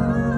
Oh.